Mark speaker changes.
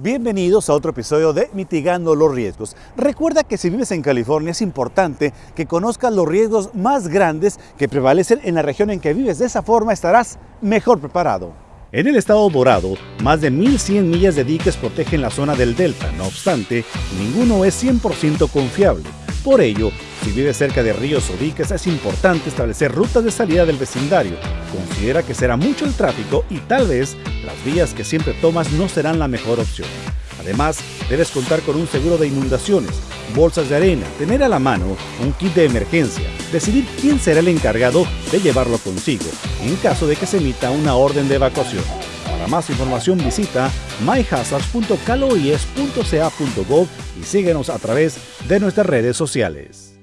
Speaker 1: Bienvenidos a otro episodio de Mitigando los Riesgos. Recuerda que si vives en California es importante que conozcas los riesgos más grandes que prevalecen en la región en que vives. De esa forma estarás mejor preparado. En el estado dorado, más de 1.100 millas de diques protegen la zona del delta. No obstante, ninguno es 100% confiable. Por ello, si vives cerca de ríos o diques, es importante establecer rutas de salida del vecindario. Considera que será mucho el tráfico y tal vez las vías que siempre tomas no serán la mejor opción. Además, debes contar con un seguro de inundaciones, bolsas de arena, tener a la mano un kit de emergencia, decidir quién será el encargado de llevarlo consigo en caso de que se emita una orden de evacuación. Para más información visita myhazards.caloies.ca.gov y síguenos a través de nuestras redes sociales.